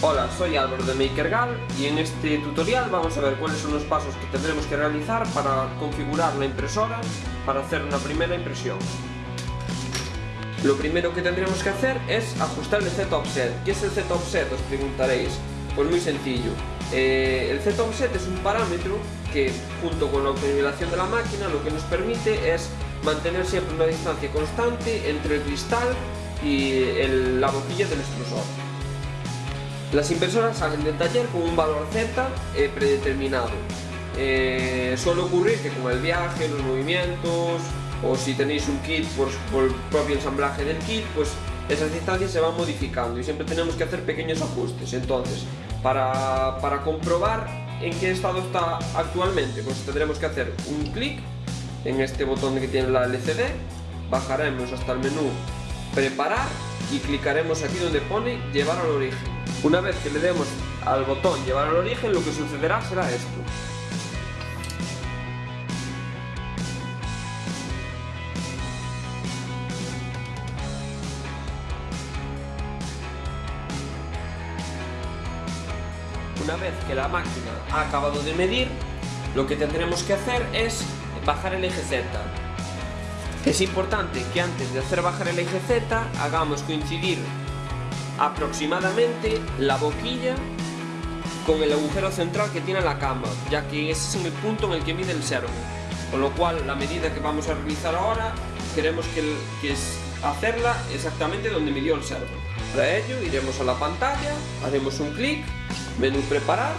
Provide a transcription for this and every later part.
Hola, soy Álvaro de MakerGal y en este tutorial vamos a ver cuáles son los pasos que tendremos que realizar para configurar la impresora para hacer una primera impresión. Lo primero que tendremos que hacer es ajustar el Z-Offset. ¿Qué es el Z-Offset? Os preguntaréis. Pues muy sencillo. Eh, el Z-Offset es un parámetro que, junto con la autonivelación de la máquina, lo que nos permite es mantener siempre una distancia constante entre el cristal y la boquilla del extrusor. Las impresoras salen del taller con un valor Z eh, predeterminado. Eh, suele ocurrir que con el viaje, los movimientos o si tenéis un kit por, el propio ensamblaje del kit, pues esas distancias se van modificando y siempre tenemos que hacer pequeños ajustes. Entonces, para, para comprobar en qué estado está actualmente, pues tendremos que hacer un clic en este botón que tiene la LCD, bajaremos hasta el menú preparar y clicaremos aquí donde pone llevar al origen. Una vez que le demos al botón llevar al origen, lo que sucederá será esto. Una vez que la máquina ha acabado de medir, lo que tendremos que hacer es bajar el eje Z. Es importante que antes de hacer bajar el eje Z hagamos coincidir aproximadamente la boquilla con el agujero central que tiene la cama, ya que ese es el punto en el que mide el servo. Con lo cual, la medida que vamos a realizar ahora, queremos que, que es hacerla exactamente donde midió el servo. Para ello, iremos a la pantalla, haremos un clic, menú preparar,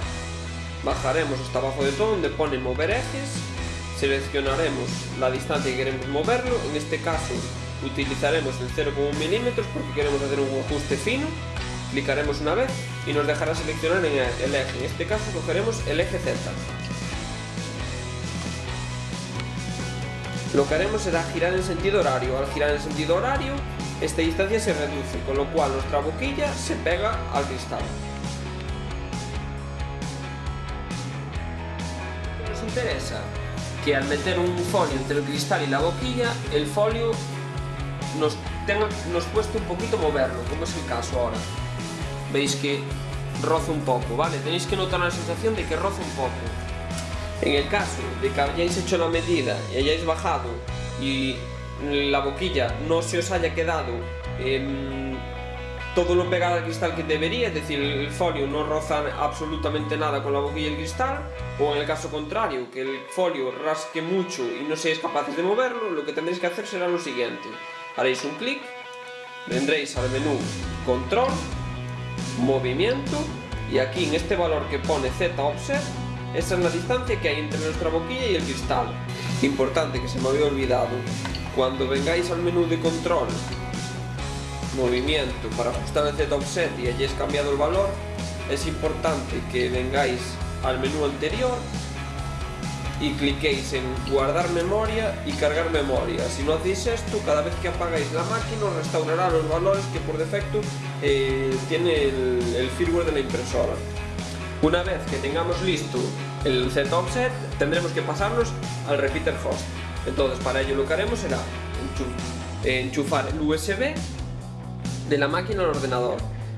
bajaremos hasta abajo de todo donde pone mover ejes, seleccionaremos la distancia que queremos moverlo, en este caso utilizaremos el 0,1 milímetros porque queremos hacer un ajuste fino. Clicaremos una vez y nos dejará seleccionar el eje. En este caso cogeremos el eje Z lo que haremos será girar en sentido horario. Al girar en sentido horario esta distancia se reduce con lo cual nuestra boquilla se pega al cristal. Nos interesa que al meter un folio entre el cristal y la boquilla el folio nos, tenga, nos cueste un poquito moverlo, como es el caso ahora. Veis que roza un poco, ¿vale? Tenéis que notar la sensación de que roza un poco. En el caso de que hayáis hecho la medida y hayáis bajado y la boquilla no se os haya quedado eh, todo lo pegado al cristal que debería, es decir, el folio no roza absolutamente nada con la boquilla y el cristal, o en el caso contrario, que el folio rasque mucho y no seáis capaces de moverlo, lo que tendréis que hacer será lo siguiente haréis un clic, vendréis al menú control, movimiento y aquí en este valor que pone Z offset, esa es la distancia que hay entre nuestra boquilla y el cristal. Importante que se me había olvidado, cuando vengáis al menú de control, movimiento para ajustar el Z offset y hayáis cambiado el valor, es importante que vengáis al menú anterior y cliquéis en guardar memoria y cargar memoria. Si no hacéis esto, cada vez que apagáis la máquina os restaurará los valores que por defecto eh, tiene el, firmware de la impresora. Una vez que tengamos listo el Z offset, tendremos que pasarnos al repeater host. Entonces para ello lo que haremos será enchufar el USB de la máquina al ordenador.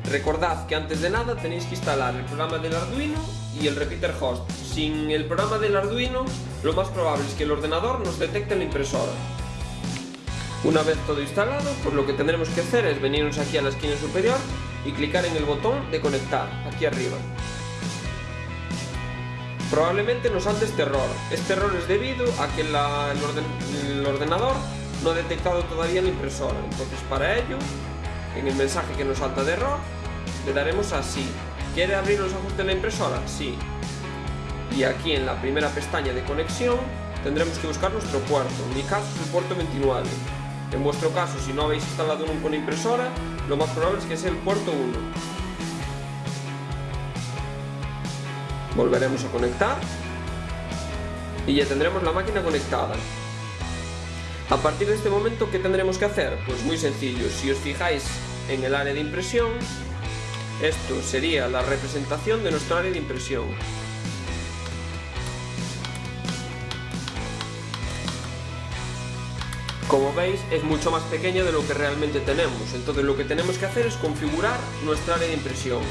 Recordad que antes de nada tenéis que instalar el programa del Arduino y el repeater host. Sin el programa del Arduino, lo más probable es que el ordenador nos detecte la impresora. Una vez todo instalado, pues lo que tendremos que hacer es venirnos aquí a la esquina superior y clicar en el botón de conectar, aquí arriba. Probablemente nos salte este error. Este error es debido a que el, ordenador no ha detectado todavía la impresora. Entonces para ello, en el mensaje que nos salta de error, le daremos así. ¿Quiere abrir los ajustes de la impresora? Sí. Y aquí en la primera pestaña de conexión tendremos que buscar nuestro puerto. En mi caso es el puerto 29. En vuestro caso, si no habéis instalado nunca impresora, lo más probable es que sea el puerto 1. Volveremos a conectar y ya tendremos la máquina conectada. A partir de este momento, ¿qué tendremos que hacer? Pues muy sencillo, si os fijáis en el área de impresión, esto sería la representación de nuestro área de impresión. Como veis es mucho más pequeña de lo que realmente tenemos, entonces lo que tenemos que hacer es configurar nuestra área de impresión.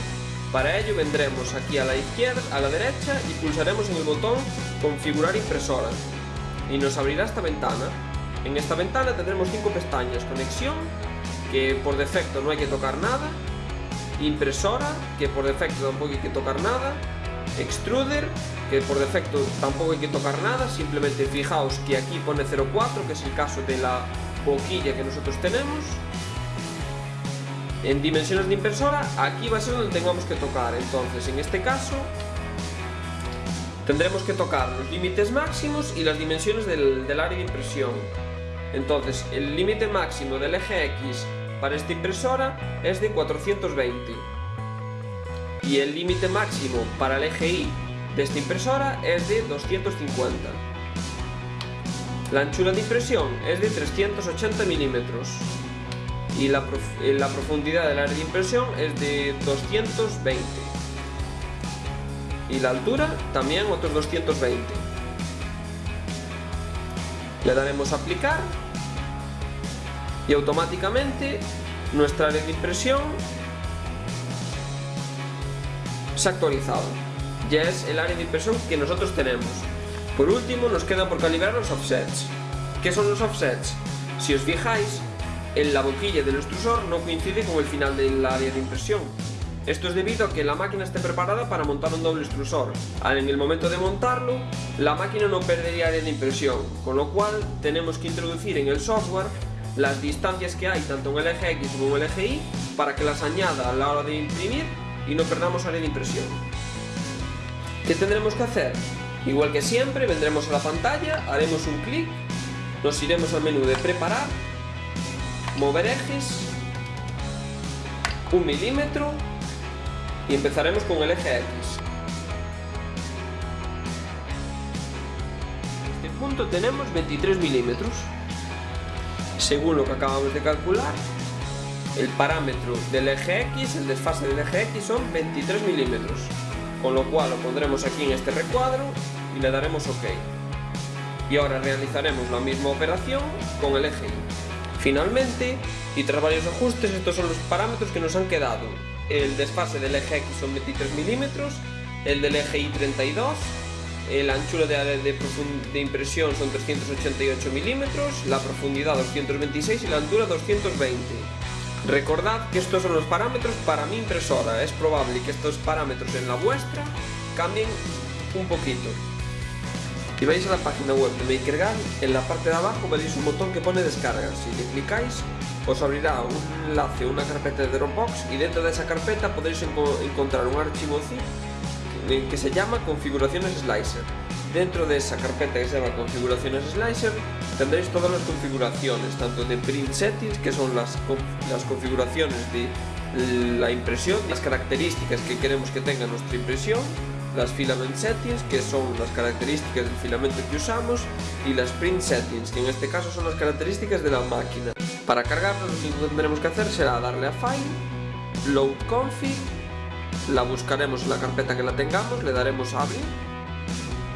Para ello vendremos aquí a la izquierda, a la derecha y pulsaremos en el botón configurar impresora y nos abrirá esta ventana. En esta ventana tendremos cinco pestañas, conexión, que por defecto no hay que tocar nada, impresora, que por defecto tampoco hay que tocar nada, extruder, que por defecto tampoco hay que tocar nada, simplemente fijaos que aquí pone 04, que es el caso de la boquilla que nosotros tenemos, en dimensiones de impresora, aquí va a ser donde tengamos que tocar. Entonces, en este caso, tendremos que tocar los límites máximos y las dimensiones del, área de impresión. Entonces, el límite máximo del eje X para esta impresora es de 420. Y el límite máximo para el eje Y de esta impresora es de 250. La anchura de impresión es de 380 milímetros y la, eh, la profundidad del área de impresión es de 220 y la altura también otros 220 le daremos a aplicar y automáticamente nuestra área de impresión se ha actualizado ya es el área de impresión que nosotros tenemos por último nos queda por calibrar los offsets ¿qué son los offsets? si os fijáis en la boquilla del extrusor no coincide con el final del área de impresión. Esto es debido a que la máquina esté preparada para montar un doble extrusor. En el momento de montarlo, la máquina no perdería área de impresión, con lo cual tenemos que introducir en el software las distancias que hay tanto en el eje X como en el eje Y para que las añada a la hora de imprimir y no perdamos área de impresión. ¿Qué tendremos que hacer? Igual que siempre, vendremos a la pantalla, haremos un clic, nos iremos al menú de preparar mover ejes, un milímetro y empezaremos con el eje X. En este punto tenemos 23 milímetros. Según lo que acabamos de calcular, el parámetro del eje X, el desfase del eje X son 23 milímetros. Con lo cual lo pondremos aquí en este recuadro y le daremos OK. Y ahora realizaremos la misma operación con el eje Y. Finalmente, y tras varios ajustes, estos son los parámetros que nos han quedado. El desfase del eje X son 23 milímetros, el del eje Y 32, la anchura de, de, de impresión son 388 milímetros, la profundidad 226 y la altura 220. Recordad que estos son los parámetros para mi impresora, es probable que estos parámetros en la vuestra cambien un poquito. Si vais a la página web de MakerGan, en la parte de abajo veréis un botón que pone descarga. Si le clicáis, os abrirá un enlace, una carpeta de Dropbox y dentro de esa carpeta podréis encontrar un archivo zip que se llama configuraciones slicer. Dentro de esa carpeta que se llama configuraciones slicer tendréis todas las configuraciones, tanto de print settings, que son las, las configuraciones de la impresión, las características que queremos que tenga nuestra impresión, las filament settings, que son las características del filamento que usamos, y las print settings, que en este caso son las características de la máquina. Para cargarlo lo único que tendremos que hacer será darle a File, Load Config, la buscaremos en la carpeta que la tengamos, le daremos a abrir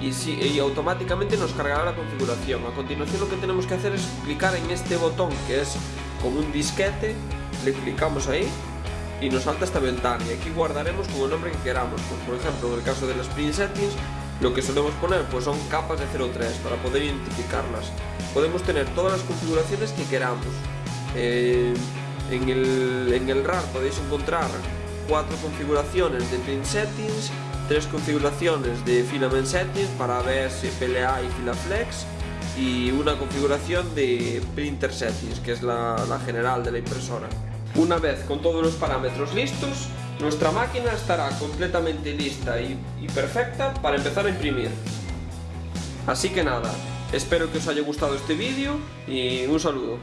y, y automáticamente nos cargará la configuración. A continuación lo que tenemos que hacer es clicar en este botón que es como un disquete, le clicamos ahí y nos salta esta ventana. Y aquí guardaremos con el nombre que queramos. Pues, por ejemplo en el caso de las print settings lo que solemos poner pues son capas de 03 para poder identificarlas. Podemos tener todas las configuraciones que queramos. Eh, en, el, en el RAR podéis encontrar cuatro configuraciones de print settings tres configuraciones de filament settings para ABS, PLA y Filaflex y una configuración de printer settings que es la, la general de la impresora una vez con todos los parámetros listos, nuestra máquina estará completamente lista y, perfecta para empezar a imprimir. Así que nada, espero que os haya gustado este vídeo y un saludo.